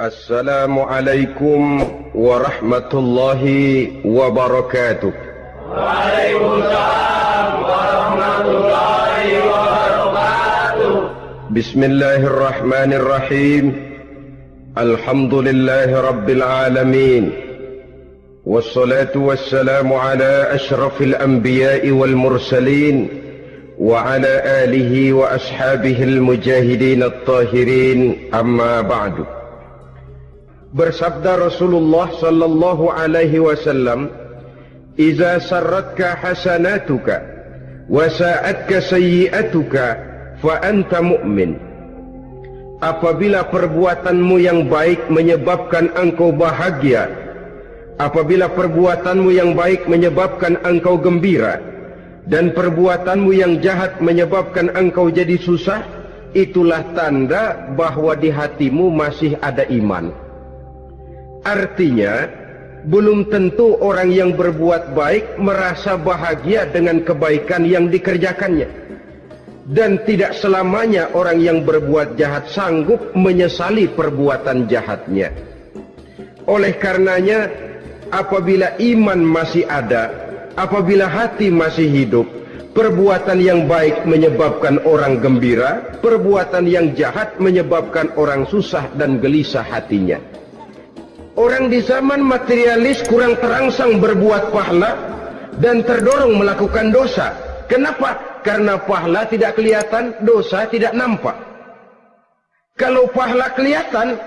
السلام عليكم ورحمة الله وبركاته. وعليكم السلام ورحمة الله وبركاته. بسم الله الرحمن الرحيم. الحمد لله رب العالمين. والصلاة والسلام على أشرف الأنبياء والمرسلين وعلى آله وأصحابه المجاهدين الطاهرين. أما بعد. Bersabda Rasulullah sallallahu alaihi wasallam, "Iza sarratka hasanatuka wa sa'atka sayyi'atuka fa anta mu'min." Apabila perbuatanmu yang baik menyebabkan engkau bahagia, apabila perbuatanmu yang baik menyebabkan engkau gembira, dan perbuatanmu yang jahat menyebabkan engkau jadi susah, itulah tanda bahwa di hatimu masih ada iman. Artinya, belum tentu orang yang berbuat baik merasa bahagia dengan kebaikan yang dikerjakannya. Dan tidak selamanya orang yang berbuat jahat sanggup menyesali perbuatan jahatnya. Oleh karenanya, apabila iman masih ada, apabila hati masih hidup, perbuatan yang baik menyebabkan orang gembira, perbuatan yang jahat menyebabkan orang susah dan gelisah hatinya. Orang di zaman materialis kurang terangsang berbuat pahala dan terdorong melakukan dosa. Kenapa? Karena pahala tidak kelihatan, dosa tidak nampak. Kalau pahala kelihatan,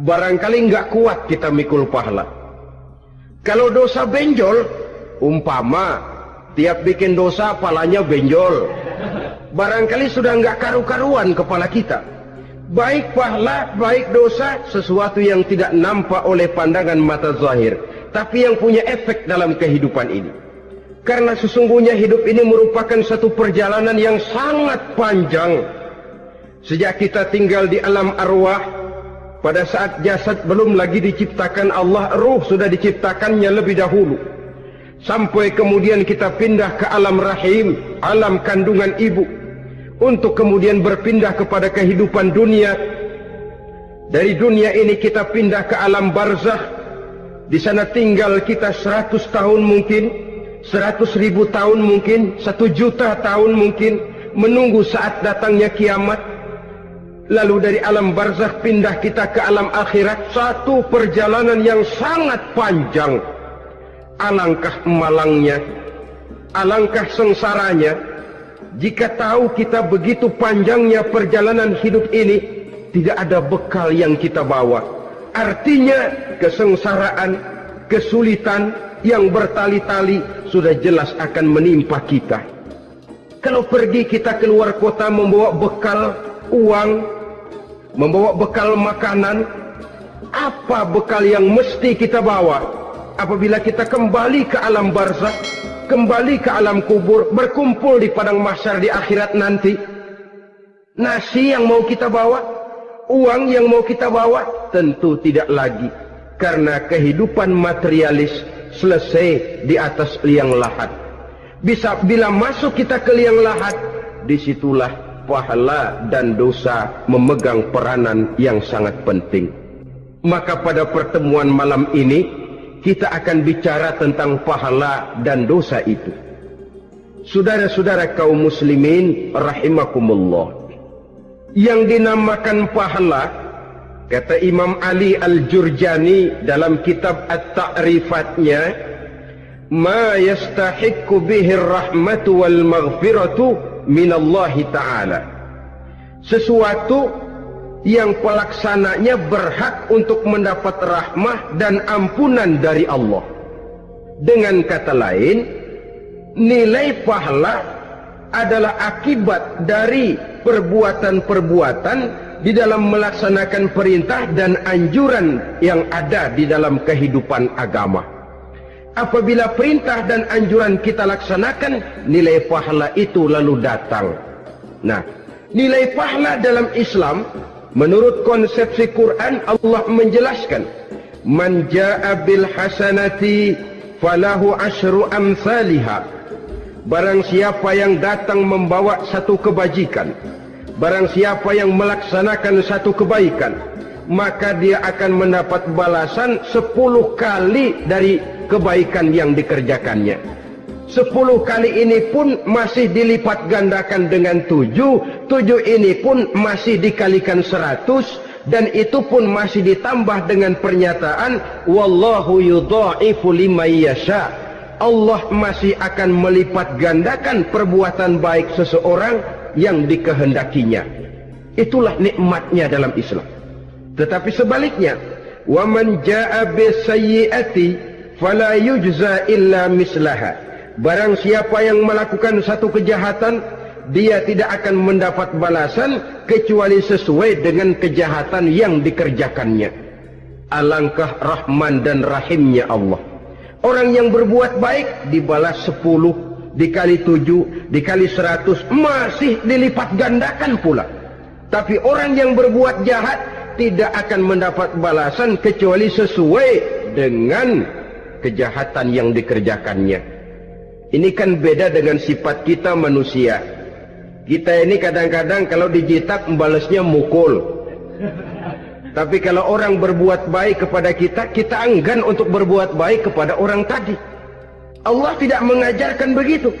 barangkali nggak kuat kita mikul pahala. Kalau dosa benjol, umpama tiap bikin dosa palanya benjol. Barangkali sudah nggak karu-karuan kepala kita. Baik pahala, baik dosa, sesuatu yang tidak nampak oleh pandangan mata zahir. Tapi yang punya efek dalam kehidupan ini. Karena sesungguhnya hidup ini merupakan satu perjalanan yang sangat panjang. Sejak kita tinggal di alam arwah, pada saat jasad belum lagi diciptakan Allah, ruh sudah diciptakannya lebih dahulu. Sampai kemudian kita pindah ke alam rahim, alam kandungan ibu untuk kemudian berpindah kepada kehidupan dunia. Dari dunia ini kita pindah ke alam barzah. Di sana tinggal kita seratus tahun mungkin, seratus ribu tahun mungkin, satu juta tahun mungkin, menunggu saat datangnya kiamat. Lalu dari alam barzah pindah kita ke alam akhirat, satu perjalanan yang sangat panjang. Alangkah malangnya, alangkah sengsaranya, jika tahu kita begitu panjangnya perjalanan hidup ini, tidak ada bekal yang kita bawa. Artinya kesengsaraan, kesulitan yang bertali-tali sudah jelas akan menimpa kita. Kalau pergi kita keluar kota membawa bekal uang, membawa bekal makanan, apa bekal yang mesti kita bawa? apabila kita kembali ke alam barzakh, kembali ke alam kubur, berkumpul di padang mahsyar di akhirat nanti. Nasi yang mau kita bawa, uang yang mau kita bawa, tentu tidak lagi. Karena kehidupan materialis selesai di atas liang lahat. Bisa bila masuk kita ke liang lahat, di situlah pahala dan dosa memegang peranan yang sangat penting. Maka pada pertemuan malam ini, kita akan bicara tentang pahala dan dosa itu. Saudara-saudara kaum muslimin rahimakumullah. Yang dinamakan pahala kata Imam Ali Al-Jurjani dalam kitab At-Ta'rifatnya ma yastahiqqu bihi rahmatu wal maghfiratu min Allah taala. Sesuatu yang pelaksananya berhak untuk mendapat rahmah dan ampunan dari Allah. Dengan kata lain, nilai pahala adalah akibat dari perbuatan-perbuatan di dalam melaksanakan perintah dan anjuran yang ada di dalam kehidupan agama. Apabila perintah dan anjuran kita laksanakan, nilai pahala itu lalu datang. Nah, nilai pahala dalam Islam Menurut konsepsi Quran Allah menjelaskan Man ja'a bil hasanati falahu asyru amsalha Barang siapa yang datang membawa satu kebajikan Barang siapa yang melaksanakan satu kebaikan maka dia akan mendapat balasan 10 kali dari kebaikan yang dikerjakannya. 10 kali ini pun masih dilipat gandakan dengan 7, 7 ini pun masih dikalikan 100 dan itu pun masih ditambah dengan pernyataan wallahu yudha'ifu liman yasha. Allah masih akan melipat gandakan perbuatan baik seseorang yang dikehendakinya. Itulah nikmatnya dalam Islam. Tetapi sebaliknya, wa man jaa bisayyi'ati fala yujza illa mislaha. Barang siapa yang melakukan satu kejahatan, dia tidak akan mendapat balasan kecuali sesuai dengan kejahatan yang dikerjakannya. Alangkah rahman dan rahimnya Allah. Orang yang berbuat baik dibalas sepuluh, dikali tujuh, dikali seratus, masih dilipat gandakan pula. Tapi orang yang berbuat jahat tidak akan mendapat balasan kecuali sesuai dengan kejahatan yang dikerjakannya. Ini kan beda dengan sifat kita manusia. Kita ini kadang-kadang kalau dijitak membalasnya mukul. Tapi kalau orang berbuat baik kepada kita, kita enggan untuk berbuat baik kepada orang tadi. Allah tidak mengajarkan begitu.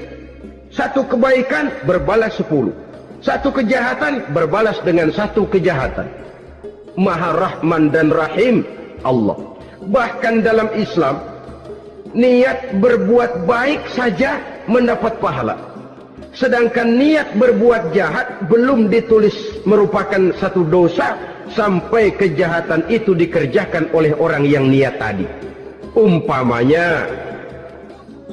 Satu kebaikan berbalas sepuluh. Satu kejahatan berbalas dengan satu kejahatan. Maha Rahman dan Rahim Allah. Bahkan dalam Islam, niat berbuat baik saja mendapat pahala. Sedangkan niat berbuat jahat belum ditulis merupakan satu dosa sampai kejahatan itu dikerjakan oleh orang yang niat tadi. Umpamanya,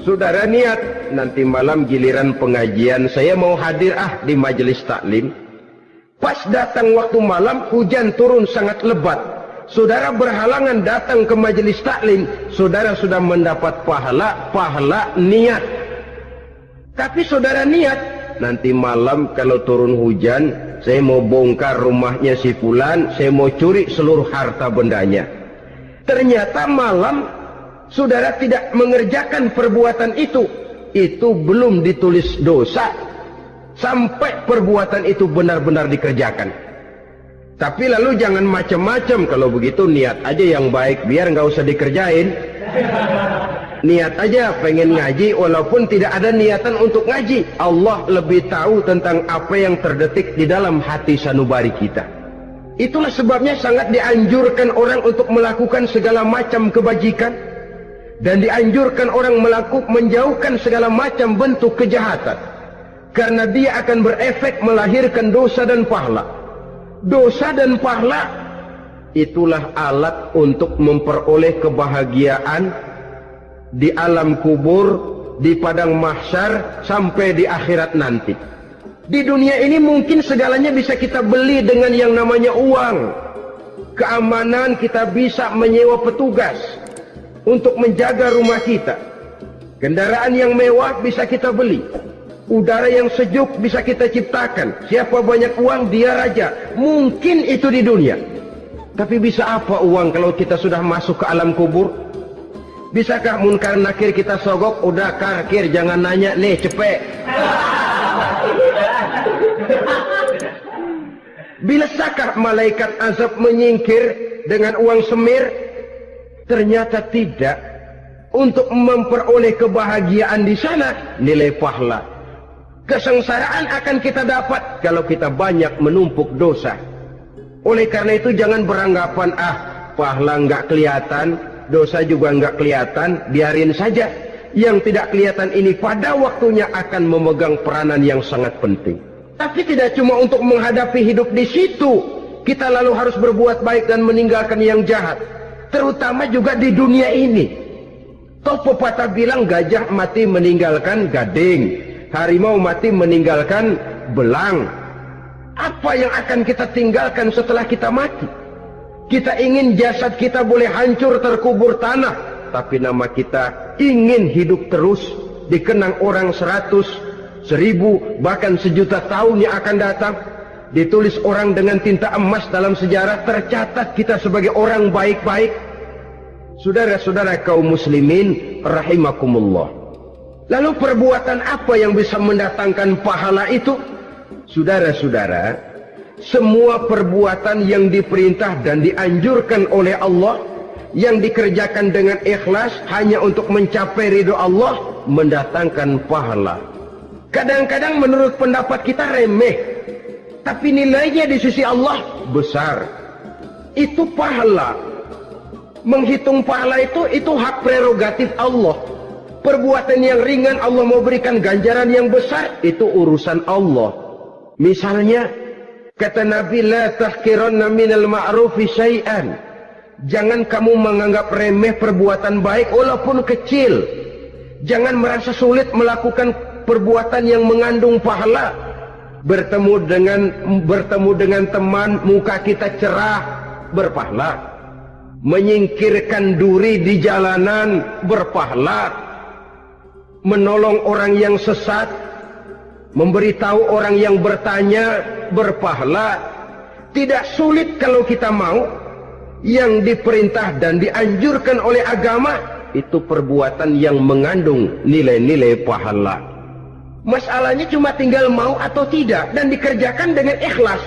saudara niat nanti malam giliran pengajian saya mau hadir ah di majelis taklim. Pas datang waktu malam hujan turun sangat lebat. Saudara berhalangan datang ke majelis taklim, saudara sudah mendapat pahala pahala niat. Tapi saudara niat nanti malam kalau turun hujan saya mau bongkar rumahnya si fulan, saya mau curi seluruh harta bendanya. Ternyata malam saudara tidak mengerjakan perbuatan itu. Itu belum ditulis dosa sampai perbuatan itu benar-benar dikerjakan. Tapi lalu jangan macam-macam kalau begitu niat aja yang baik biar nggak usah dikerjain. Niat aja pengen ngaji walaupun tidak ada niatan untuk ngaji. Allah lebih tahu tentang apa yang terdetik di dalam hati sanubari kita. Itulah sebabnya sangat dianjurkan orang untuk melakukan segala macam kebajikan dan dianjurkan orang melakukan menjauhkan segala macam bentuk kejahatan karena dia akan berefek melahirkan dosa dan pahala. Dosa dan pahala itulah alat untuk memperoleh kebahagiaan di alam kubur, di padang mahsyar, sampai di akhirat nanti. Di dunia ini mungkin segalanya bisa kita beli dengan yang namanya uang. Keamanan kita bisa menyewa petugas untuk menjaga rumah kita. Kendaraan yang mewah bisa kita beli. Udara yang sejuk bisa kita ciptakan. Siapa banyak uang, dia raja. Mungkin itu di dunia. Tapi bisa apa uang kalau kita sudah masuk ke alam kubur? Bisakah munkar nakir kita sogok? Udah kakir, jangan nanya. Nih, cepet. Bilasakah malaikat azab menyingkir dengan uang semir? Ternyata tidak. Untuk memperoleh kebahagiaan di sana, nilai pahala. Kesengsaraan akan kita dapat kalau kita banyak menumpuk dosa. Oleh karena itu jangan beranggapan, ah pahala nggak kelihatan, dosa juga nggak kelihatan, biarin saja. Yang tidak kelihatan ini pada waktunya akan memegang peranan yang sangat penting. Tapi tidak cuma untuk menghadapi hidup di situ, kita lalu harus berbuat baik dan meninggalkan yang jahat. Terutama juga di dunia ini. Toh pepatah bilang gajah mati meninggalkan gading, harimau mati meninggalkan belang. Apa yang akan kita tinggalkan setelah kita mati? Kita ingin jasad kita boleh hancur terkubur tanah, tapi nama kita ingin hidup terus, dikenang orang seratus, seribu, bahkan sejuta tahun yang akan datang. Ditulis orang dengan tinta emas dalam sejarah, tercatat kita sebagai orang baik-baik. Saudara-saudara kaum muslimin rahimakumullah. Lalu perbuatan apa yang bisa mendatangkan pahala itu? Saudara-saudara, semua perbuatan yang diperintah dan dianjurkan oleh Allah yang dikerjakan dengan ikhlas hanya untuk mencapai ridho Allah mendatangkan pahala. Kadang-kadang menurut pendapat kita remeh, tapi nilainya di sisi Allah besar. Itu pahala. Menghitung pahala itu itu hak prerogatif Allah. Perbuatan yang ringan Allah mau berikan ganjaran yang besar itu urusan Allah. Misalnya Kata Nabi, La tahkiranna minal ma'rufi syai'an. Jangan kamu menganggap remeh perbuatan baik walaupun kecil. Jangan merasa sulit melakukan perbuatan yang mengandung pahala. Bertemu dengan bertemu dengan teman, muka kita cerah, berpahala. Menyingkirkan duri di jalanan, berpahala. Menolong orang yang sesat, memberitahu orang yang bertanya, berpahala. Tidak sulit kalau kita mau yang diperintah dan dianjurkan oleh agama itu perbuatan yang mengandung nilai-nilai pahala. Masalahnya cuma tinggal mau atau tidak dan dikerjakan dengan ikhlas.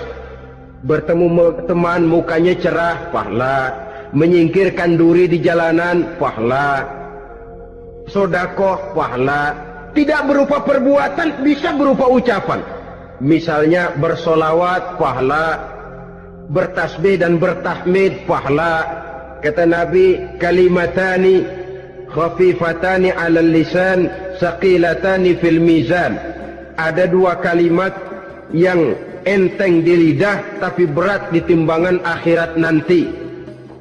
Bertemu teman mukanya cerah, pahala. Menyingkirkan duri di jalanan, pahala. Sodakoh, pahala. Tidak berupa perbuatan, bisa berupa ucapan. Misalnya bersolawat pahala, bertasbih dan bertahmid pahala. Kata Nabi, kalimatani khafifatani ala lisan, saqilatani fil mizan. Ada dua kalimat yang enteng di lidah tapi berat di timbangan akhirat nanti.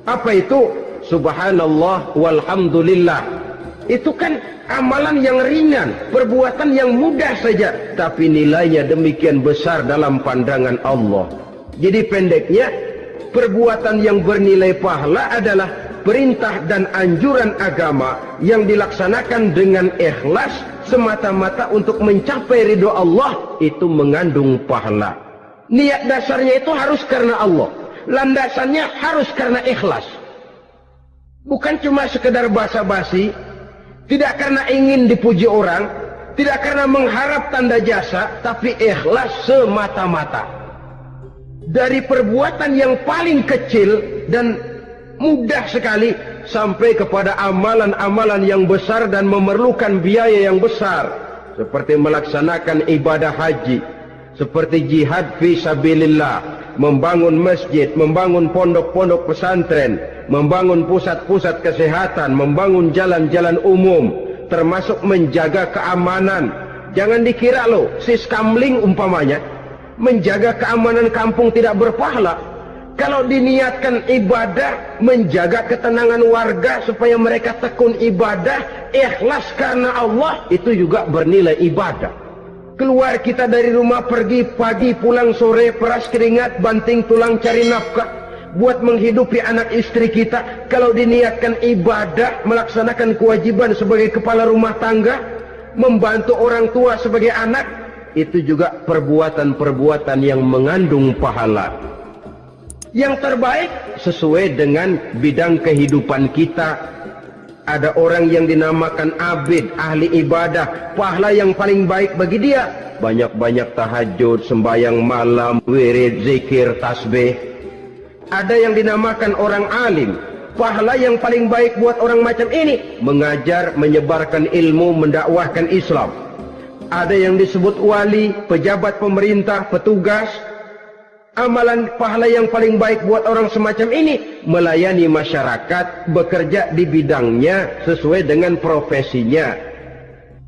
Apa itu? Subhanallah walhamdulillah. Itu kan amalan yang ringan, perbuatan yang mudah saja, tapi nilainya demikian besar dalam pandangan Allah. Jadi pendeknya, perbuatan yang bernilai pahala adalah perintah dan anjuran agama yang dilaksanakan dengan ikhlas semata-mata untuk mencapai ridho Allah itu mengandung pahala. Niat dasarnya itu harus karena Allah. Landasannya harus karena ikhlas. Bukan cuma sekedar basa-basi, tidak karena ingin dipuji orang, tidak karena mengharap tanda jasa, tapi ikhlas semata-mata. Dari perbuatan yang paling kecil dan mudah sekali sampai kepada amalan-amalan yang besar dan memerlukan biaya yang besar seperti melaksanakan ibadah haji, seperti jihad fi sabilillah, membangun masjid, membangun pondok-pondok pesantren, membangun pusat-pusat kesehatan, membangun jalan-jalan umum, termasuk menjaga keamanan. Jangan dikira loh, si skamling umpamanya, menjaga keamanan kampung tidak berpahala. Kalau diniatkan ibadah, menjaga ketenangan warga supaya mereka tekun ibadah, ikhlas karena Allah, itu juga bernilai ibadah. Keluar kita dari rumah pergi pagi pulang sore peras keringat banting tulang cari nafkah. Buat menghidupi anak istri kita kalau diniatkan ibadah melaksanakan kewajiban sebagai kepala rumah tangga membantu orang tua sebagai anak itu juga perbuatan-perbuatan yang mengandung pahala. Yang terbaik sesuai dengan bidang kehidupan kita ada orang yang dinamakan abid ahli ibadah pahala yang paling baik bagi dia banyak-banyak tahajud sembahyang malam wirid zikir tasbih ada yang dinamakan orang alim. Pahala yang paling baik buat orang macam ini mengajar, menyebarkan ilmu, mendakwahkan Islam. Ada yang disebut wali, pejabat pemerintah, petugas. Amalan pahala yang paling baik buat orang semacam ini melayani masyarakat, bekerja di bidangnya sesuai dengan profesinya.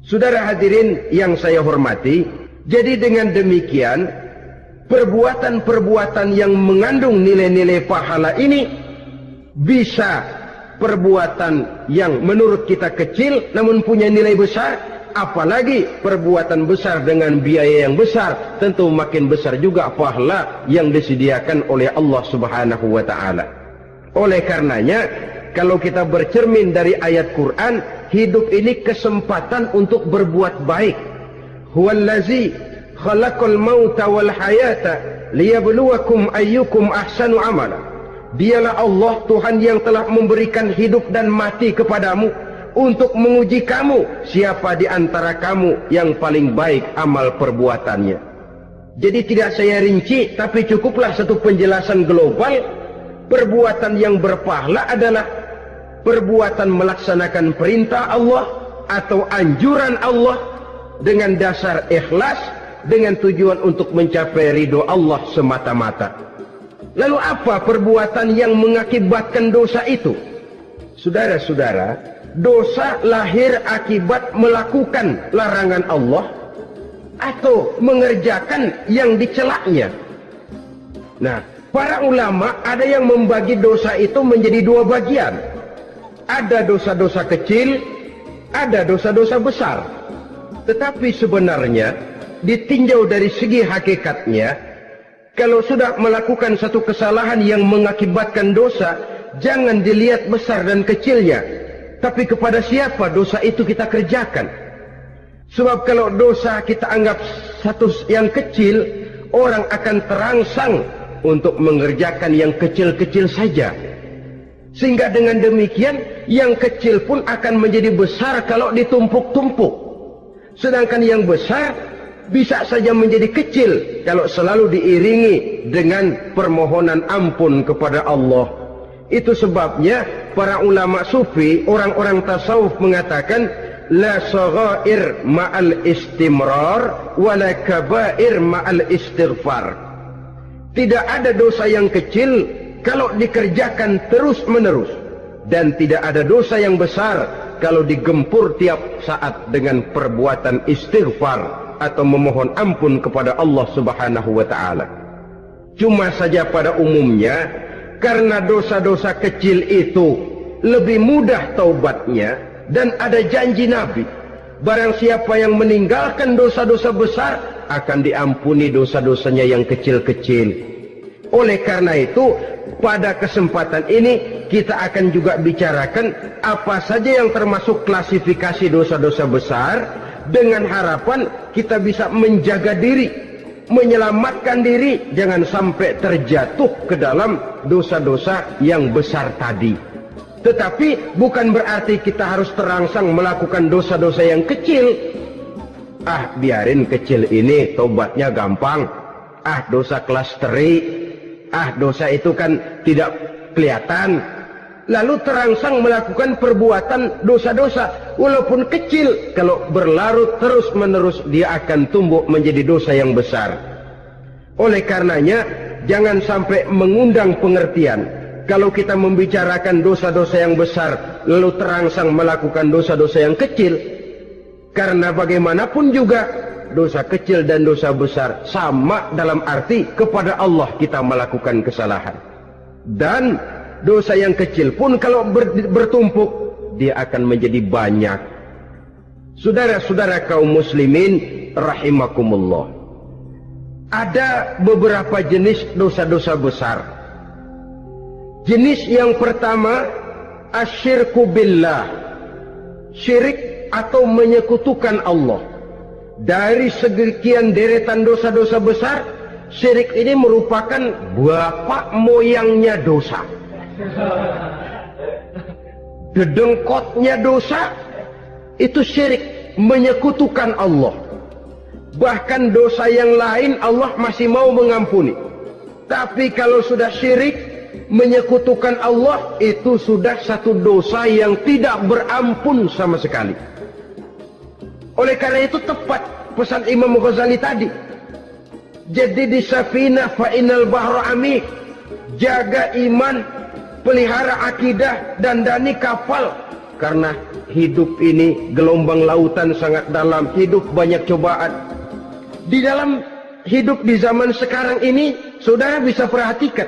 Saudara hadirin yang saya hormati, jadi dengan demikian perbuatan-perbuatan yang mengandung nilai-nilai pahala ini bisa perbuatan yang menurut kita kecil namun punya nilai besar apalagi perbuatan besar dengan biaya yang besar tentu makin besar juga pahala yang disediakan oleh Allah Subhanahu wa taala. Oleh karenanya kalau kita bercermin dari ayat Quran hidup ini kesempatan untuk berbuat baik. Huwallazi khalaqal mauta wal hayata liyabluwakum ayyukum ahsanu amala. Dialah Allah Tuhan yang telah memberikan hidup dan mati kepadamu untuk menguji kamu siapa di antara kamu yang paling baik amal perbuatannya. Jadi tidak saya rinci, tapi cukuplah satu penjelasan global. Perbuatan yang berpahala adalah perbuatan melaksanakan perintah Allah atau anjuran Allah dengan dasar ikhlas dengan tujuan untuk mencapai ridho Allah semata-mata. Lalu apa perbuatan yang mengakibatkan dosa itu? Saudara-saudara, dosa lahir akibat melakukan larangan Allah atau mengerjakan yang dicelaknya. Nah, para ulama ada yang membagi dosa itu menjadi dua bagian. Ada dosa-dosa kecil, ada dosa-dosa besar. Tetapi sebenarnya ditinjau dari segi hakikatnya, kalau sudah melakukan satu kesalahan yang mengakibatkan dosa, jangan dilihat besar dan kecilnya, tapi kepada siapa dosa itu kita kerjakan. Sebab kalau dosa kita anggap satu yang kecil, orang akan terangsang untuk mengerjakan yang kecil-kecil saja. Sehingga dengan demikian, yang kecil pun akan menjadi besar kalau ditumpuk-tumpuk. Sedangkan yang besar bisa saja menjadi kecil kalau selalu diiringi dengan permohonan ampun kepada Allah. Itu sebabnya para ulama sufi, orang-orang tasawuf mengatakan la saghair ma'al istimrar wala kabair ma'al istighfar. Tidak ada dosa yang kecil kalau dikerjakan terus menerus dan tidak ada dosa yang besar kalau digempur tiap saat dengan perbuatan istighfar atau memohon ampun kepada Allah Subhanahu wa taala. Cuma saja pada umumnya karena dosa-dosa kecil itu lebih mudah taubatnya dan ada janji Nabi. Barang siapa yang meninggalkan dosa-dosa besar akan diampuni dosa-dosanya yang kecil-kecil. Oleh karena itu, pada kesempatan ini kita akan juga bicarakan apa saja yang termasuk klasifikasi dosa-dosa besar dengan harapan kita bisa menjaga diri, menyelamatkan diri jangan sampai terjatuh ke dalam dosa-dosa yang besar tadi. Tetapi bukan berarti kita harus terangsang melakukan dosa-dosa yang kecil. Ah, biarin kecil ini tobatnya gampang. Ah, dosa kelas teri. Ah, dosa itu kan tidak kelihatan. Lalu terangsang melakukan perbuatan dosa-dosa. Walaupun kecil, kalau berlarut terus-menerus dia akan tumbuh menjadi dosa yang besar. Oleh karenanya, jangan sampai mengundang pengertian kalau kita membicarakan dosa-dosa yang besar lalu terangsang melakukan dosa-dosa yang kecil karena bagaimanapun juga dosa kecil dan dosa besar sama dalam arti kepada Allah kita melakukan kesalahan dan dosa yang kecil pun kalau bertumpuk dia akan menjadi banyak saudara-saudara kaum muslimin rahimakumullah ada beberapa jenis dosa-dosa besar Jenis yang pertama asyirku billah. Syirik atau menyekutukan Allah. Dari sekian deretan dosa-dosa besar, syirik ini merupakan bapak moyangnya dosa. Dedengkotnya dosa itu syirik menyekutukan Allah. Bahkan dosa yang lain Allah masih mau mengampuni. Tapi kalau sudah syirik menyekutukan Allah itu sudah satu dosa yang tidak berampun sama sekali. Oleh karena itu tepat pesan Imam Ghazali tadi. Jadi di safina fa inal bahru amik. Jaga iman, pelihara akidah dan dani kapal karena hidup ini gelombang lautan sangat dalam, hidup banyak cobaan. Di dalam hidup di zaman sekarang ini, saudara bisa perhatikan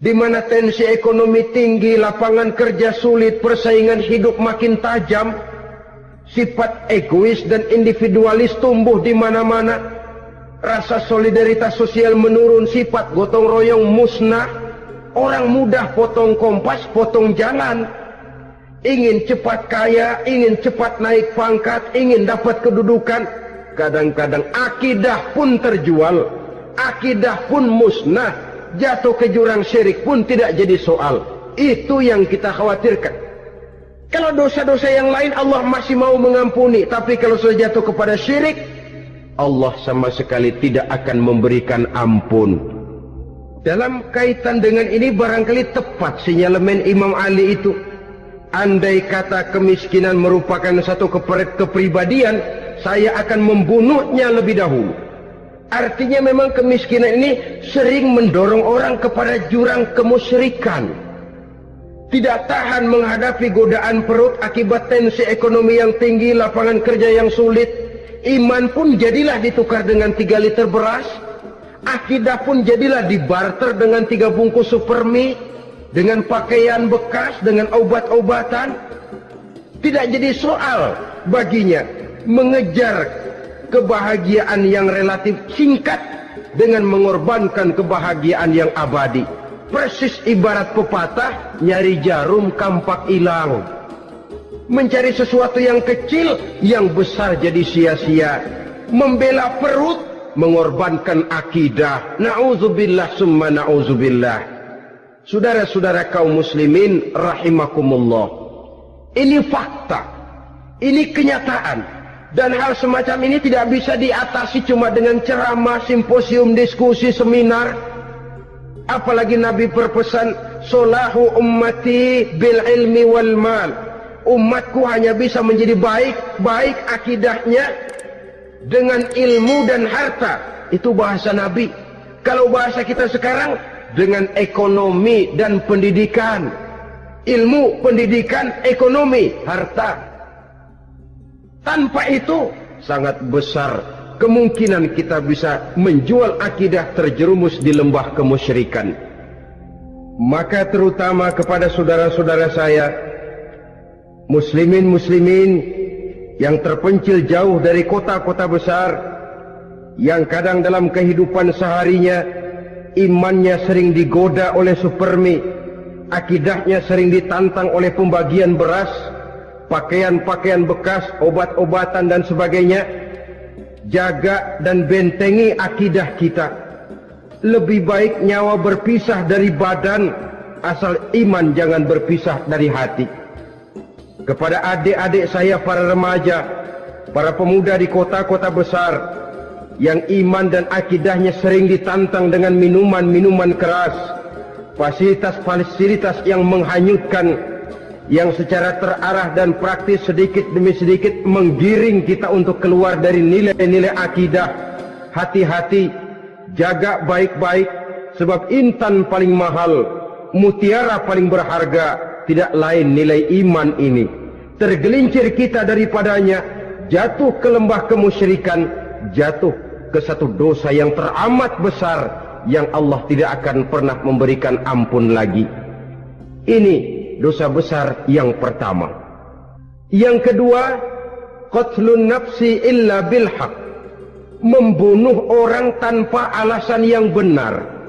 di mana tensi ekonomi tinggi, lapangan kerja sulit, persaingan hidup makin tajam, sifat egois dan individualis tumbuh di mana-mana, rasa solidaritas sosial menurun, sifat gotong royong musnah, orang mudah potong kompas, potong jalan, ingin cepat kaya, ingin cepat naik pangkat, ingin dapat kedudukan, kadang-kadang akidah pun terjual, akidah pun musnah, jatuh ke jurang syirik pun tidak jadi soal. Itu yang kita khawatirkan. Kalau dosa-dosa yang lain Allah masih mau mengampuni. Tapi kalau sudah jatuh kepada syirik, Allah sama sekali tidak akan memberikan ampun. Dalam kaitan dengan ini barangkali tepat sinyalemen Imam Ali itu. Andai kata kemiskinan merupakan satu kepribadian, saya akan membunuhnya lebih dahulu. Artinya memang kemiskinan ini sering mendorong orang kepada jurang kemusyrikan. Tidak tahan menghadapi godaan perut akibat tensi ekonomi yang tinggi, lapangan kerja yang sulit. Iman pun jadilah ditukar dengan tiga liter beras. Akidah pun jadilah dibarter dengan tiga bungkus supermi. Dengan pakaian bekas, dengan obat-obatan. Tidak jadi soal baginya mengejar kebahagiaan yang relatif singkat dengan mengorbankan kebahagiaan yang abadi. Persis ibarat pepatah, nyari jarum kampak hilang. Mencari sesuatu yang kecil, yang besar jadi sia-sia. Membela perut, mengorbankan akidah. Na'udzubillah summa na'udzubillah. Saudara-saudara kaum muslimin rahimakumullah. Ini fakta. Ini kenyataan. Dan hal semacam ini tidak bisa diatasi cuma dengan ceramah, simposium, diskusi, seminar. Apalagi Nabi berpesan, Solahu ummati bil ilmi wal mal. Umatku hanya bisa menjadi baik, baik akidahnya dengan ilmu dan harta. Itu bahasa Nabi. Kalau bahasa kita sekarang, dengan ekonomi dan pendidikan. Ilmu, pendidikan, ekonomi, harta. Tanpa itu sangat besar kemungkinan kita bisa menjual akidah terjerumus di lembah kemusyrikan. Maka terutama kepada saudara-saudara saya, muslimin-muslimin yang terpencil jauh dari kota-kota besar, yang kadang dalam kehidupan seharinya imannya sering digoda oleh supermi, akidahnya sering ditantang oleh pembagian beras, pakaian-pakaian bekas, obat-obatan dan sebagainya. Jaga dan bentengi akidah kita. Lebih baik nyawa berpisah dari badan, asal iman jangan berpisah dari hati. Kepada adik-adik saya para remaja, para pemuda di kota-kota besar, yang iman dan akidahnya sering ditantang dengan minuman-minuman keras, fasilitas-fasilitas yang menghanyutkan yang secara terarah dan praktis sedikit demi sedikit menggiring kita untuk keluar dari nilai-nilai akidah. Hati-hati, jaga baik-baik, sebab intan paling mahal, mutiara paling berharga, tidak lain nilai iman ini. Tergelincir kita daripadanya, jatuh ke lembah kemusyrikan, jatuh ke satu dosa yang teramat besar, yang Allah tidak akan pernah memberikan ampun lagi. Ini dosa besar yang pertama. Yang kedua, qatlun nafsi illa bil haq. Membunuh orang tanpa alasan yang benar.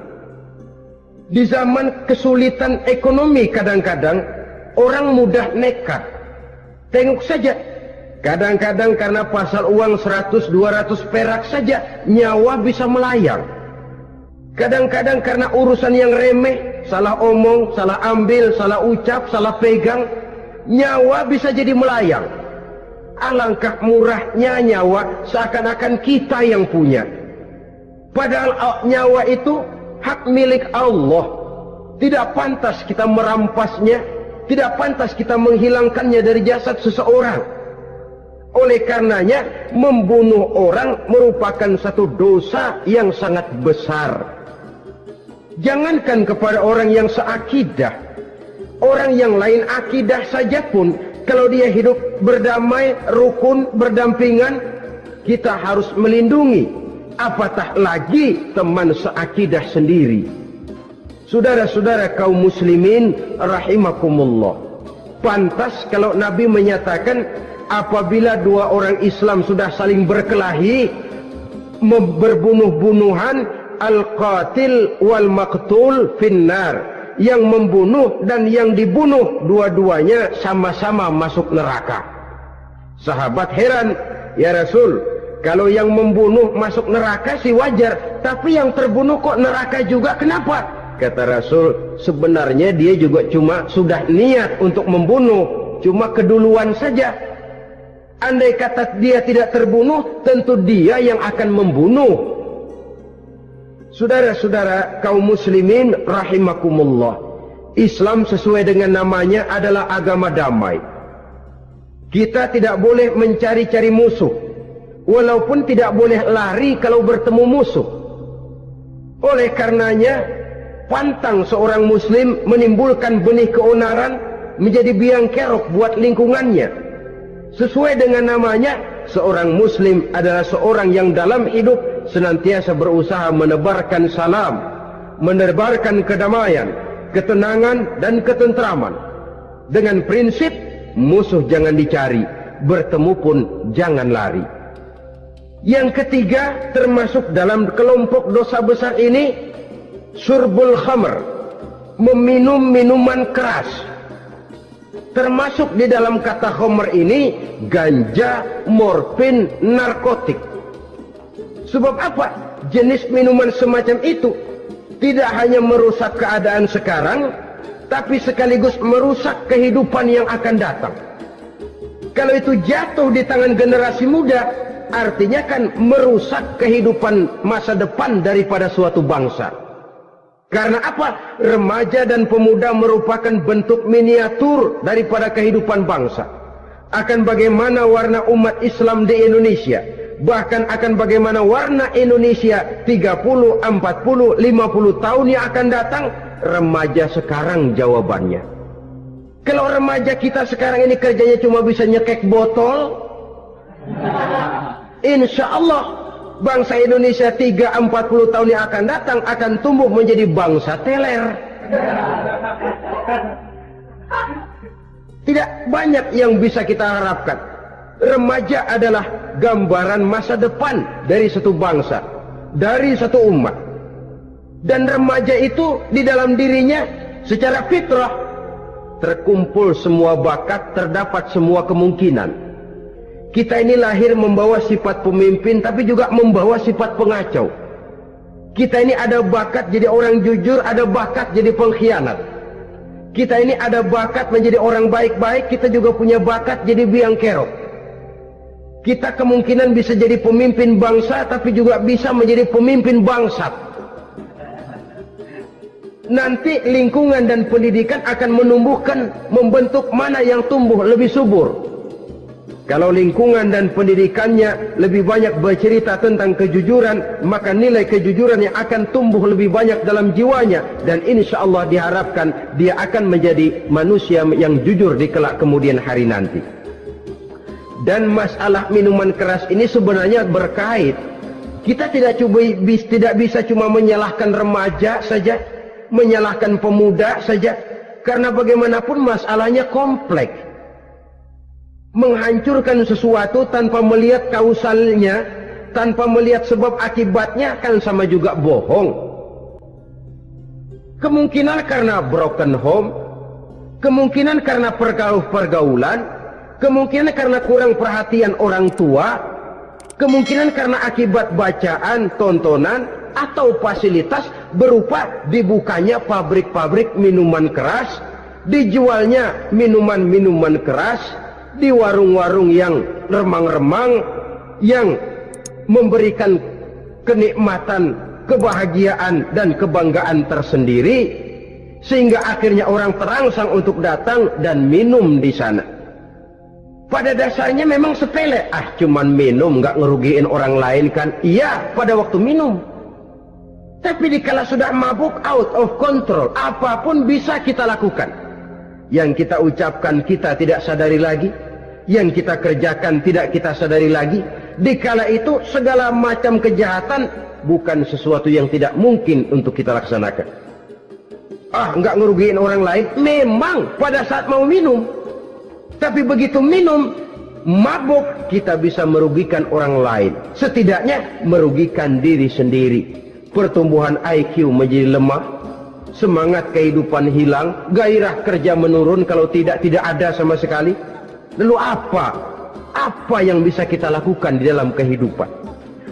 Di zaman kesulitan ekonomi kadang-kadang orang mudah nekat. Tengok saja Kadang-kadang karena pasal uang 100-200 perak saja nyawa bisa melayang. Kadang-kadang karena urusan yang remeh salah omong, salah ambil, salah ucap, salah pegang, nyawa bisa jadi melayang. Alangkah murahnya nyawa seakan-akan kita yang punya. Padahal nyawa itu hak milik Allah. Tidak pantas kita merampasnya, tidak pantas kita menghilangkannya dari jasad seseorang. Oleh karenanya, membunuh orang merupakan satu dosa yang sangat besar. Jangankan kepada orang yang seakidah, orang yang lain akidah saja pun, kalau dia hidup berdamai, rukun, berdampingan, kita harus melindungi. Apatah lagi teman seakidah sendiri. Saudara-saudara kaum muslimin rahimakumullah. Pantas kalau Nabi menyatakan apabila dua orang Islam sudah saling berkelahi, berbunuh-bunuhan, al-qatil wal maqtul finnar yang membunuh dan yang dibunuh dua-duanya sama-sama masuk neraka sahabat heran ya Rasul kalau yang membunuh masuk neraka sih wajar tapi yang terbunuh kok neraka juga kenapa kata Rasul sebenarnya dia juga cuma sudah niat untuk membunuh cuma keduluan saja Andai kata dia tidak terbunuh, tentu dia yang akan membunuh. Saudara-saudara kaum muslimin rahimakumullah. Islam sesuai dengan namanya adalah agama damai. Kita tidak boleh mencari-cari musuh. Walaupun tidak boleh lari kalau bertemu musuh. Oleh karenanya, pantang seorang muslim menimbulkan benih keonaran menjadi biang kerok buat lingkungannya. Sesuai dengan namanya, seorang muslim adalah seorang yang dalam hidup senantiasa berusaha menebarkan salam, menebarkan kedamaian, ketenangan dan ketentraman. Dengan prinsip musuh jangan dicari, bertemu pun jangan lari. Yang ketiga termasuk dalam kelompok dosa besar ini surbul khamr, meminum minuman keras. Termasuk di dalam kata khamr ini ganja, morfin, narkotik. Sebab apa? Jenis minuman semacam itu tidak hanya merusak keadaan sekarang, tapi sekaligus merusak kehidupan yang akan datang. Kalau itu jatuh di tangan generasi muda, artinya kan merusak kehidupan masa depan daripada suatu bangsa. Karena apa? Remaja dan pemuda merupakan bentuk miniatur daripada kehidupan bangsa. Akan bagaimana warna umat Islam di Indonesia bahkan akan bagaimana warna Indonesia 30, 40, 50 tahun yang akan datang remaja sekarang jawabannya kalau remaja kita sekarang ini kerjanya cuma bisa nyekek botol insya Allah bangsa Indonesia 3, 40 tahun yang akan datang akan tumbuh menjadi bangsa teler tidak banyak yang bisa kita harapkan remaja adalah gambaran masa depan dari satu bangsa, dari satu umat. Dan remaja itu di dalam dirinya secara fitrah terkumpul semua bakat, terdapat semua kemungkinan. Kita ini lahir membawa sifat pemimpin tapi juga membawa sifat pengacau. Kita ini ada bakat jadi orang jujur, ada bakat jadi pengkhianat. Kita ini ada bakat menjadi orang baik-baik, kita juga punya bakat jadi biang kerok. Kita kemungkinan bisa jadi pemimpin bangsa tapi juga bisa menjadi pemimpin bangsat. Nanti lingkungan dan pendidikan akan menumbuhkan, membentuk mana yang tumbuh lebih subur. Kalau lingkungan dan pendidikannya lebih banyak bercerita tentang kejujuran, maka nilai kejujuran yang akan tumbuh lebih banyak dalam jiwanya. Dan insya Allah diharapkan dia akan menjadi manusia yang jujur di kelak kemudian hari nanti. Dan masalah minuman keras ini sebenarnya berkait. Kita tidak coba tidak bisa cuma menyalahkan remaja saja, menyalahkan pemuda saja, karena bagaimanapun masalahnya kompleks. Menghancurkan sesuatu tanpa melihat kausalnya, tanpa melihat sebab akibatnya kan sama juga bohong. Kemungkinan karena broken home, kemungkinan karena pergaulan, kemungkinan karena kurang perhatian orang tua, kemungkinan karena akibat bacaan, tontonan, atau fasilitas berupa dibukanya pabrik-pabrik minuman keras, dijualnya minuman-minuman keras, di warung-warung yang remang-remang, yang memberikan kenikmatan, kebahagiaan, dan kebanggaan tersendiri, sehingga akhirnya orang terangsang untuk datang dan minum di sana. Pada dasarnya memang sepele. Ah cuman minum nggak ngerugiin orang lain kan? Iya pada waktu minum. Tapi dikala sudah mabuk out of control. Apa pun bisa kita lakukan yang kita ucapkan kita tidak sadari lagi. Yang kita kerjakan tidak kita sadari lagi. Dikala itu segala macam kejahatan bukan sesuatu yang tidak mungkin untuk kita laksanakan. Ah nggak ngerugiin orang lain. Memang pada saat mau minum tapi begitu minum, mabuk, kita bisa merugikan orang lain. Setidaknya merugikan diri sendiri. Pertumbuhan IQ menjadi lemah, semangat kehidupan hilang, gairah kerja menurun kalau tidak tidak ada sama sekali. Lalu apa? Apa yang bisa kita lakukan di dalam kehidupan?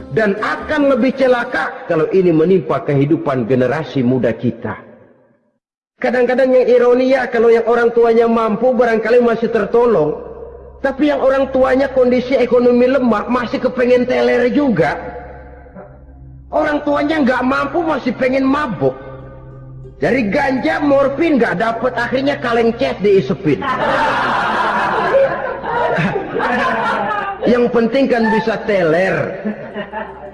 Dan akan lebih celaka kalau ini menimpa kehidupan generasi muda kita. Kadang-kadang yang ironi ya kalau yang orang tuanya mampu barangkali masih tertolong. Tapi yang orang tuanya kondisi ekonomi lemah masih kepengen teler juga. Orang tuanya nggak mampu masih pengen mabuk. Dari ganja, morfin nggak dapet akhirnya kaleng cat diisepin. yang penting kan bisa teler.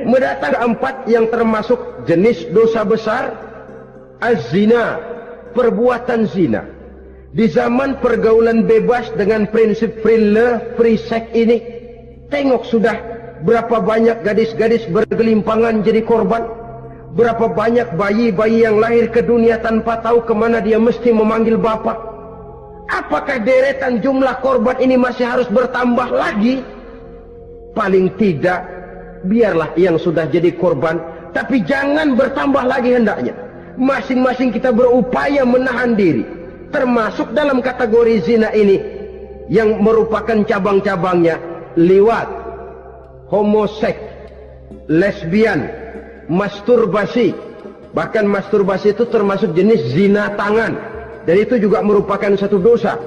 Mendatang keempat yang termasuk jenis dosa besar az-zina, perbuatan zina. Di zaman pergaulan bebas dengan prinsip free love, free ini, tengok sudah berapa banyak gadis-gadis bergelimpangan jadi korban. Berapa banyak bayi-bayi yang lahir ke dunia tanpa tahu ke mana dia mesti memanggil bapak. Apakah deretan jumlah korban ini masih harus bertambah lagi? Paling tidak, biarlah yang sudah jadi korban, tapi jangan bertambah lagi hendaknya. Masing-masing kita berupaya menahan diri. Termasuk dalam kategori zina ini, yang merupakan cabang-cabangnya, liwat, homoseks, lesbian, masturbasi. Bahkan masturbasi itu termasuk jenis zina tangan. Dan itu juga merupakan satu dosa.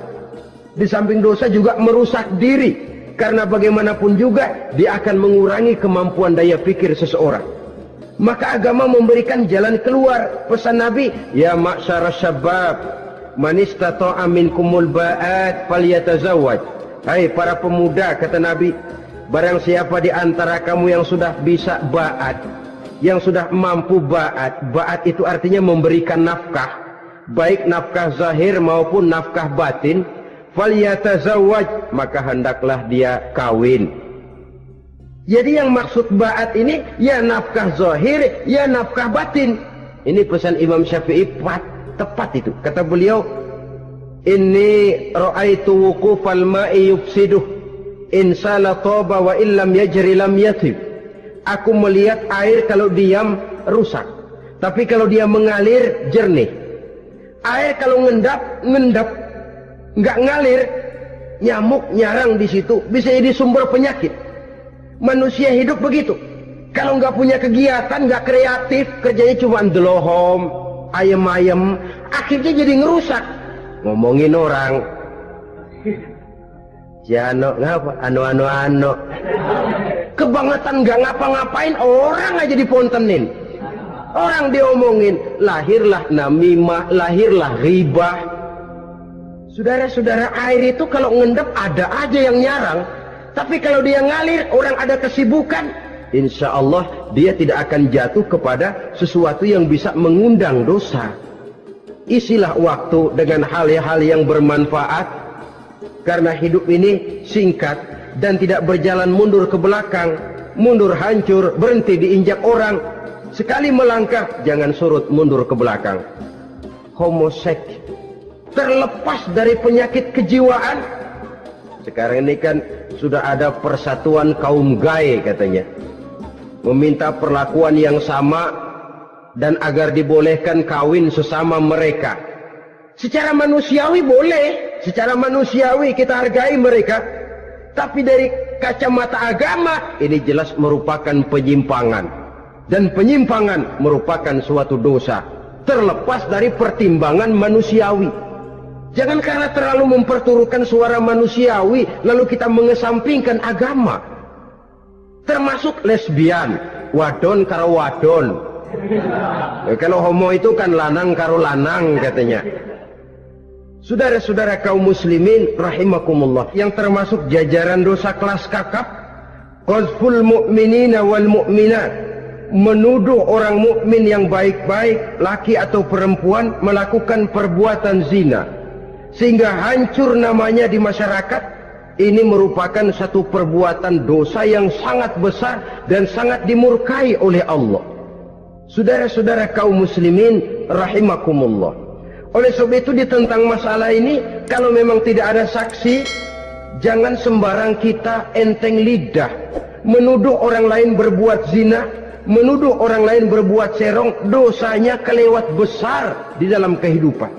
Di samping dosa juga merusak diri. Karena bagaimanapun juga dia akan mengurangi kemampuan daya pikir seseorang. Maka agama memberikan jalan keluar. Pesan Nabi, Ya ma'syara syabab, manistata'a minkumul ba'at falyatazawwaj. Hai para pemuda, kata Nabi, barang siapa di antara kamu yang sudah bisa ba'at, yang sudah mampu ba'at. Ba'at itu artinya memberikan nafkah. Baik nafkah zahir maupun nafkah batin. Falyatazawwaj. Maka hendaklah dia kawin. Jadi yang maksud ba'at ini ya nafkah zahir, ya nafkah batin. Ini pesan Imam Syafi'i pat, tepat itu. Kata beliau, Inni ra'aitu wukufal ma'i yufsiduh. Insala toba wa illam yajri lam yatib aku melihat air kalau diam rusak. Tapi kalau dia mengalir jernih. Air kalau ngendap, ngendap. Nggak ngalir, nyamuk nyarang di situ. Bisa jadi sumber penyakit. Manusia hidup begitu. Kalau nggak punya kegiatan, nggak kreatif, kerjanya cuma delohom, ayam-ayam, akhirnya jadi ngerusak. Ngomongin orang. Jano ngapa? Anu anu anu kebangetan gak ngapa-ngapain orang aja dipontenin. Orang diomongin lahirlah namimah lahirlah ribah. Saudara-saudara air itu kalau ngendap ada aja yang nyarang. Tapi kalau dia ngalir orang ada kesibukan insya Allah dia tidak akan jatuh kepada sesuatu yang bisa mengundang dosa. Isilah waktu dengan hal-hal yang bermanfaat. Karena hidup ini singkat dan tidak berjalan mundur ke belakang, mundur hancur, berhenti diinjak orang. Sekali melangkah, jangan surut mundur ke belakang. Homoseks terlepas dari penyakit kejiwaan. Sekarang ini kan sudah ada persatuan kaum gay katanya. Meminta perlakuan yang sama dan agar dibolehkan kawin sesama mereka. Secara manusiawi boleh, secara manusiawi kita hargai mereka, tapi dari kacamata agama ini jelas merupakan penyimpangan. Dan penyimpangan merupakan suatu dosa. Terlepas dari pertimbangan manusiawi. Jangan karena terlalu memperturutkan suara manusiawi lalu kita mengesampingkan agama. Termasuk lesbian, wadon karo wadon. Ya, kalau homo itu kan lanang karo lanang katanya. Saudara-saudara kaum muslimin rahimakumullah. Yang termasuk jajaran dosa kelas kakap qazful mu'minina wal mu'minat. Menuduh orang mukmin yang baik-baik laki atau perempuan melakukan perbuatan zina. Sehingga hancur namanya di masyarakat ini merupakan satu perbuatan dosa yang sangat besar dan sangat dimurkai oleh Allah. Saudara-saudara kaum muslimin rahimakumullah oleh sebab itu di tentang masalah ini, kalau memang tidak ada saksi, jangan sembarang kita enteng lidah, menuduh orang lain berbuat zina, menuduh orang lain berbuat serong, dosanya kelewat besar di dalam kehidupan.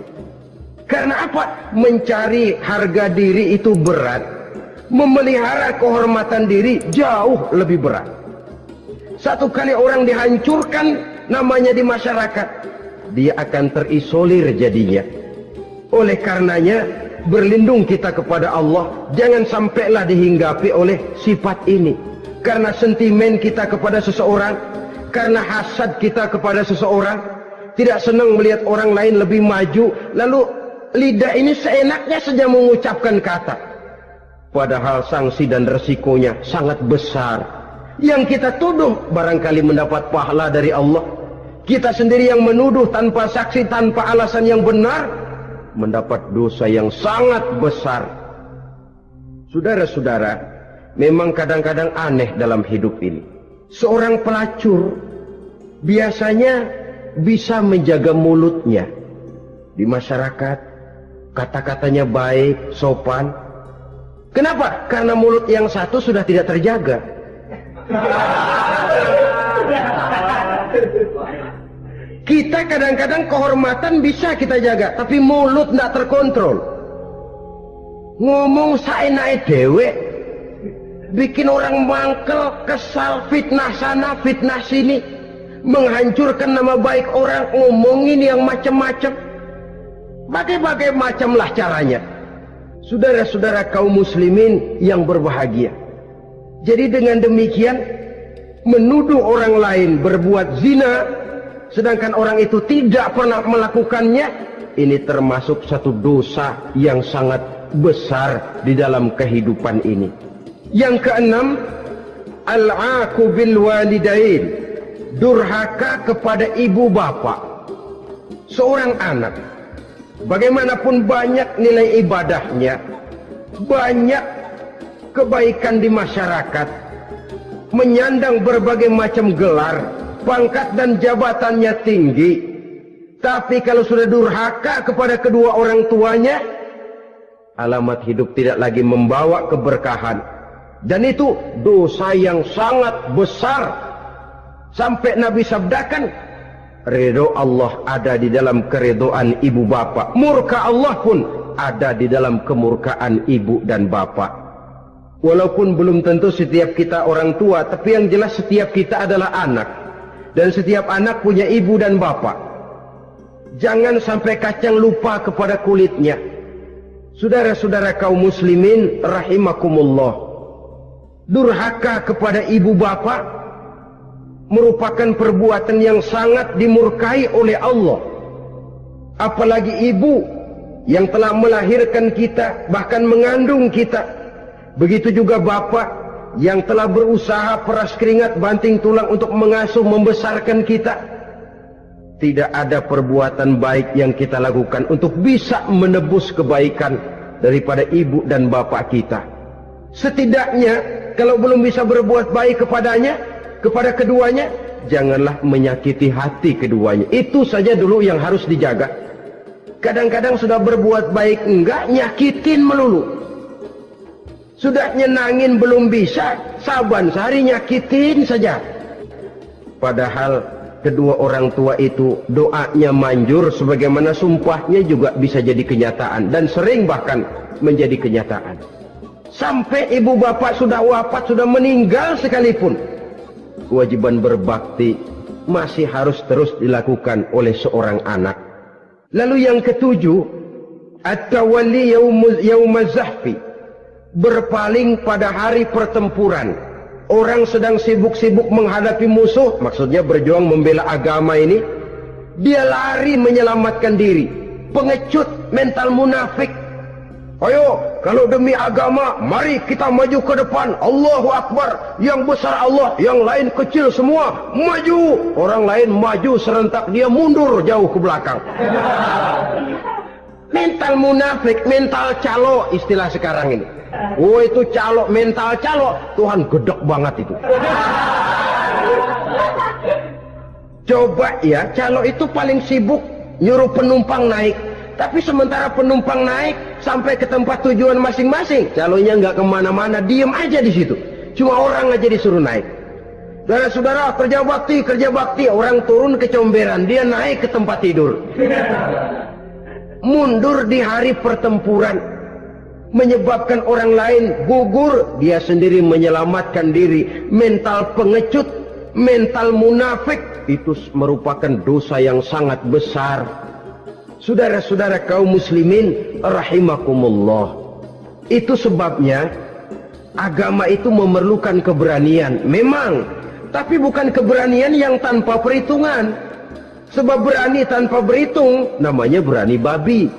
Karena apa? Mencari harga diri itu berat, memelihara kehormatan diri jauh lebih berat. Satu kali orang dihancurkan namanya di masyarakat, dia akan terisolir jadinya. Oleh karenanya, berlindung kita kepada Allah, jangan sampailah dihinggapi oleh sifat ini. Karena sentimen kita kepada seseorang, karena hasad kita kepada seseorang, tidak senang melihat orang lain lebih maju, lalu lidah ini seenaknya saja mengucapkan kata. Padahal sanksi dan resikonya sangat besar. Yang kita tuduh barangkali mendapat pahala dari Allah. Kita sendiri yang menuduh tanpa saksi, tanpa alasan yang benar, mendapat dosa yang sangat besar. Saudara-saudara, memang kadang-kadang aneh dalam hidup ini. Seorang pelacur biasanya bisa menjaga mulutnya di masyarakat, kata-katanya baik, sopan. Kenapa? Karena mulut yang satu sudah tidak terjaga. Kita kadang-kadang kehormatan bisa kita jaga, tapi mulut tidak terkontrol. Ngomong saya dewe, bikin orang mangkel, kesal, fitnah sana, fitnah sini, menghancurkan nama baik orang, ngomongin yang macam-macam. Bagai-bagai macamlah caranya. Saudara-saudara kaum muslimin yang berbahagia. Jadi dengan demikian, menuduh orang lain berbuat zina, sedangkan orang itu tidak pernah melakukannya, ini termasuk satu dosa yang sangat besar di dalam kehidupan ini. Yang keenam, al-aku bil walidain, durhaka kepada ibu bapak. Seorang anak, bagaimanapun banyak nilai ibadahnya, banyak kebaikan di masyarakat, menyandang berbagai macam gelar, pangkat dan jabatannya tinggi. Tapi kalau sudah durhaka kepada kedua orang tuanya, alamat hidup tidak lagi membawa keberkahan. Dan itu dosa yang sangat besar. Sampai Nabi sabdakan, Ridho Allah ada di dalam keridoan ibu bapak. Murka Allah pun ada di dalam kemurkaan ibu dan bapak. Walaupun belum tentu setiap kita orang tua, tapi yang jelas setiap kita adalah anak. Dan setiap anak punya ibu dan bapak. Jangan sampai kacang lupa kepada kulitnya. Saudara-saudara kaum muslimin rahimakumullah. Durhaka kepada ibu bapak merupakan perbuatan yang sangat dimurkai oleh Allah. Apalagi ibu yang telah melahirkan kita, bahkan mengandung kita. Begitu juga bapak yang telah berusaha peras keringat banting tulang untuk mengasuh membesarkan kita. Tidak ada perbuatan baik yang kita lakukan untuk bisa menebus kebaikan daripada ibu dan bapak kita. Setidaknya kalau belum bisa berbuat baik kepadanya, kepada keduanya, janganlah menyakiti hati keduanya. Itu saja dulu yang harus dijaga. Kadang-kadang sudah berbuat baik enggak, nyakitin melulu. Sudah nyenangin belum bisa, saban sehari nyakitin saja. Padahal kedua orang tua itu doanya manjur sebagaimana sumpahnya juga bisa jadi kenyataan dan sering bahkan menjadi kenyataan. Sampai ibu bapak sudah wafat, sudah meninggal sekalipun. Kewajiban berbakti masih harus terus dilakukan oleh seorang anak. Lalu yang ketujuh, at-tawalli yaumaz berpaling pada hari pertempuran. Orang sedang sibuk-sibuk menghadapi musuh, maksudnya berjuang membela agama ini, dia lari menyelamatkan diri. Pengecut, mental munafik. Ayo, kalau demi agama, mari kita maju ke depan. Allahu Akbar. Yang besar Allah, yang lain kecil semua. Maju. Orang lain maju serentak, dia mundur jauh ke belakang. mental munafik, mental calo istilah sekarang ini. Oh itu calo, mental calo. Tuhan gedek banget itu. Coba ya, calo itu paling sibuk nyuruh penumpang naik. Tapi sementara penumpang naik sampai ke tempat tujuan masing-masing, calonya nggak ke mana-mana, diem aja di situ. Cuma orang aja disuruh naik. Saudara-saudara kerja bakti, kerja bakti, orang turun ke comberan, dia naik ke tempat tidur. Mundur di hari pertempuran, menyebabkan orang lain gugur, dia sendiri menyelamatkan diri. Mental pengecut, mental munafik itu merupakan dosa yang sangat besar. Saudara-saudara kaum muslimin rahimakumullah. Itu sebabnya agama itu memerlukan keberanian. Memang, tapi bukan keberanian yang tanpa perhitungan. Sebab berani tanpa berhitung namanya berani babi.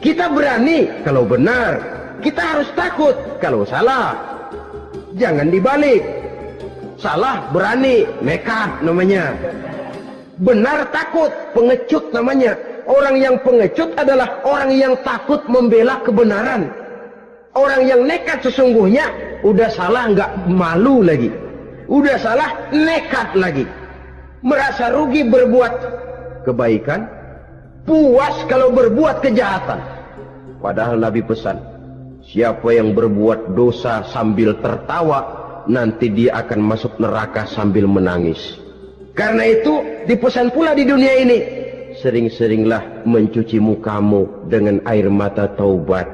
Kita berani kalau benar. Kita harus takut kalau salah. Jangan dibalik. Salah berani, nekat namanya. Benar takut, pengecut namanya. Orang yang pengecut adalah orang yang takut membela kebenaran. Orang yang nekat sesungguhnya udah salah nggak malu lagi. Udah salah nekat lagi. Merasa rugi berbuat kebaikan, puas kalau berbuat kejahatan. Padahal Nabi pesan, siapa yang berbuat dosa sambil tertawa, nanti dia akan masuk neraka sambil menangis. Karena itu dipesan pula di dunia ini, sering-seringlah mencuci mukamu dengan air mata taubat.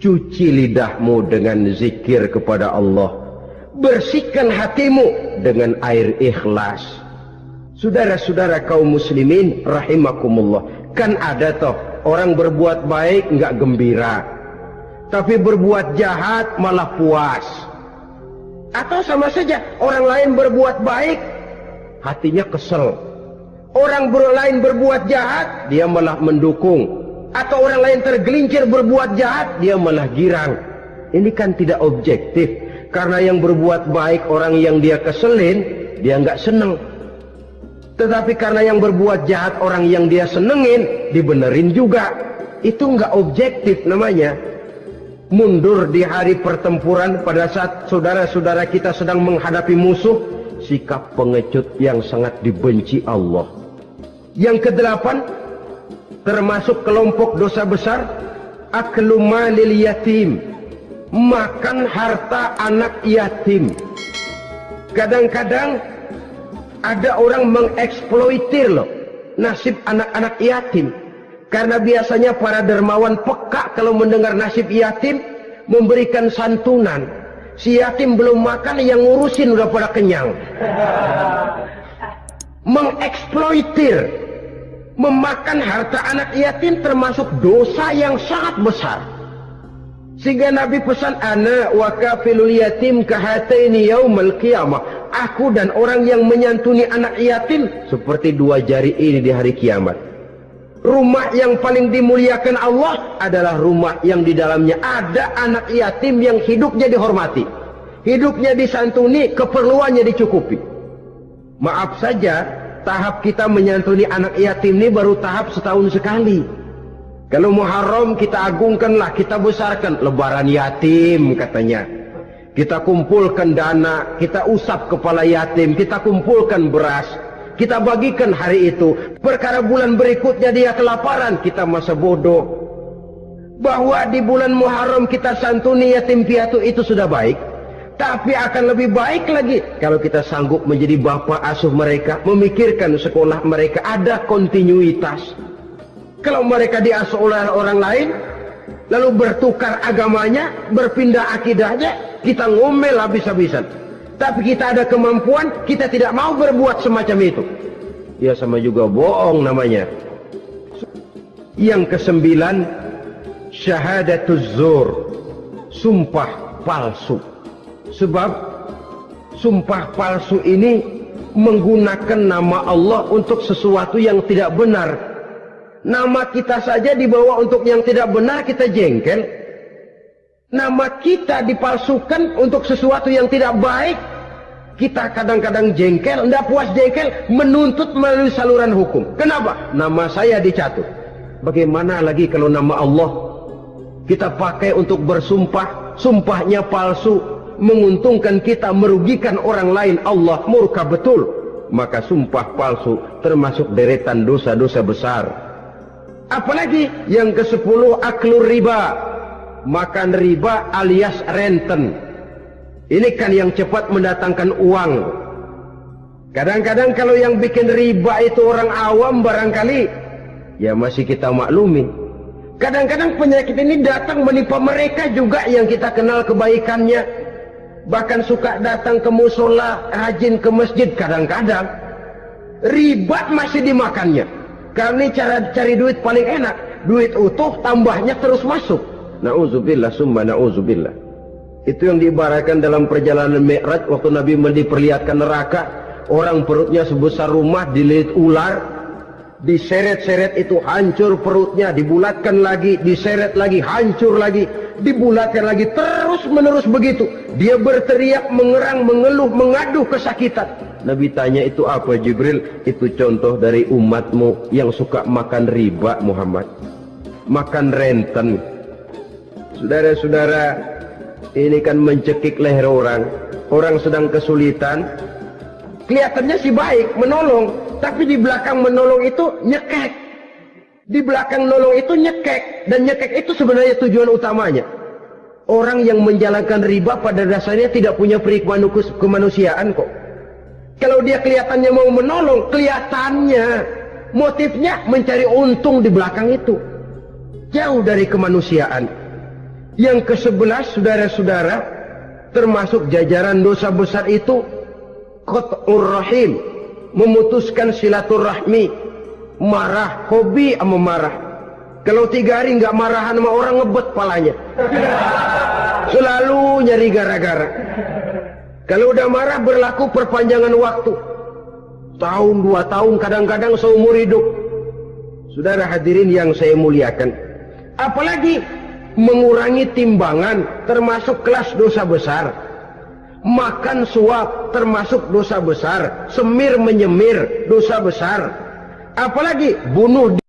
Cuci lidahmu dengan zikir kepada Allah. Bersihkan hatimu dengan air ikhlas. Saudara-saudara kaum muslimin rahimakumullah. Kan ada toh orang berbuat baik nggak gembira. Tapi berbuat jahat malah puas. Atau sama saja orang lain berbuat baik hatinya kesel Orang lain berbuat jahat, dia malah mendukung. Atau orang lain tergelincir berbuat jahat, dia malah girang. Ini kan tidak objektif. Karena yang berbuat baik orang yang dia keselin, dia nggak seneng. Tetapi karena yang berbuat jahat orang yang dia senengin, dibenerin juga. Itu nggak objektif namanya. Mundur di hari pertempuran pada saat saudara-saudara kita sedang menghadapi musuh, sikap pengecut yang sangat dibenci Allah. Yang kedelapan termasuk kelompok dosa besar aklu malil yatim makan harta anak yatim kadang-kadang ada orang mengeksploitir loh nasib anak-anak yatim. Karena biasanya para dermawan peka kalau mendengar nasib yatim memberikan santunan. Si yatim belum makan yang ngurusin udah pada kenyang. Mengeksploitir memakan harta anak yatim termasuk dosa yang sangat besar. Sehingga Nabi pesan ana wa yatim kahataini yaumal qiyamah aku dan orang yang menyantuni anak yatim seperti dua jari ini di hari kiamat rumah yang paling dimuliakan Allah adalah rumah yang di dalamnya ada anak yatim yang hidupnya dihormati hidupnya disantuni keperluannya dicukupi maaf saja tahap kita menyantuni anak yatim ini baru tahap setahun sekali. Kalau Muharram kita agungkanlah, kita besarkan. Lebaran yatim katanya. Kita kumpulkan dana, kita usap kepala yatim, kita kumpulkan beras. Kita bagikan hari itu. Perkara bulan berikutnya dia kelaparan, kita masa bodoh. Bahwa di bulan Muharram kita santuni yatim piatu itu sudah baik. Tapi akan lebih baik lagi kalau kita sanggup menjadi bapak asuh mereka, memikirkan sekolah mereka ada kontinuitas. Kalau mereka diasuh oleh orang lain, lalu bertukar agamanya, berpindah akidahnya, kita ngomel habis-habisan. Tapi kita ada kemampuan, kita tidak mau berbuat semacam itu. Ya sama juga bohong namanya. Yang kesembilan, syahadatuz zur, sumpah palsu. Sebab sumpah palsu ini menggunakan nama Allah untuk sesuatu yang tidak benar. Nama kita saja dibawa untuk yang tidak benar kita jengkel. Nama kita dipalsukan untuk sesuatu yang tidak baik. Kita kadang-kadang jengkel, tidak puas jengkel, menuntut melalui saluran hukum. Kenapa? Nama saya dicatut. Bagaimana lagi kalau nama Allah kita pakai untuk bersumpah, sumpahnya palsu, menguntungkan kita merugikan orang lain Allah murka betul maka sumpah palsu termasuk deretan dosa-dosa besar apalagi yang ke sepuluh aklur riba. Makan riba alias renten. Ini kan yang cepat mendatangkan uang. Kadang-kadang kalau yang bikin riba itu orang awam barangkali ya masih kita maklumi. Kadang-kadang penyakit ini datang menimpa mereka juga yang kita kenal kebaikannya. Bahkan suka datang ke musola, rajin ke masjid kadang-kadang. Riba masih dimakannya. Karena cara cari duit paling enak. Duit utuh tambahnya terus masuk. Nauzubillah summa nauzubillah. Itu yang diibaratkan dalam perjalanan Mi'raj waktu Nabi diperlihatkan neraka. Orang perutnya sebesar rumah dililit ular. Diseret-seret itu hancur perutnya. Dibulatkan lagi, diseret lagi, hancur lagi. Dibulatkan lagi, terus menerus begitu. Dia berteriak, mengerang, mengeluh, mengaduh kesakitan. Nabi tanya itu apa Jibril? Itu contoh dari umatmu yang suka makan riba Muhammad. Makan renten. Saudara-saudara, ini kan mencekik leher orang. Orang sedang kesulitan. Kelihatannya sih baik, menolong. Tapi di belakang menolong itu nyekek. Di belakang menolong itu nyekek. Dan nyekek itu sebenarnya tujuan utamanya. Orang yang menjalankan riba pada dasarnya tidak punya perikmahan kemanusiaan kok. Kalau dia kelihatannya mau menolong, kelihatannya motifnya mencari untung di belakang itu. Jauh dari kemanusiaan. Yang ke sebelas saudara-saudara, termasuk jajaran dosa besar itu, Qat'ur Rahim, memutuskan silaturahmi, marah, hobi sama marah. Kalau tiga hari nggak marahan sama orang ngebet palanya. Selalu nyari gara-gara. Kalau udah marah berlaku perpanjangan waktu. Tahun, dua tahun, kadang-kadang seumur hidup. Saudara hadirin yang saya muliakan. Apalagi mengurangi timbangan termasuk kelas dosa besar. Makan suap termasuk dosa besar. Semir menyemir dosa besar. Apalagi bunuh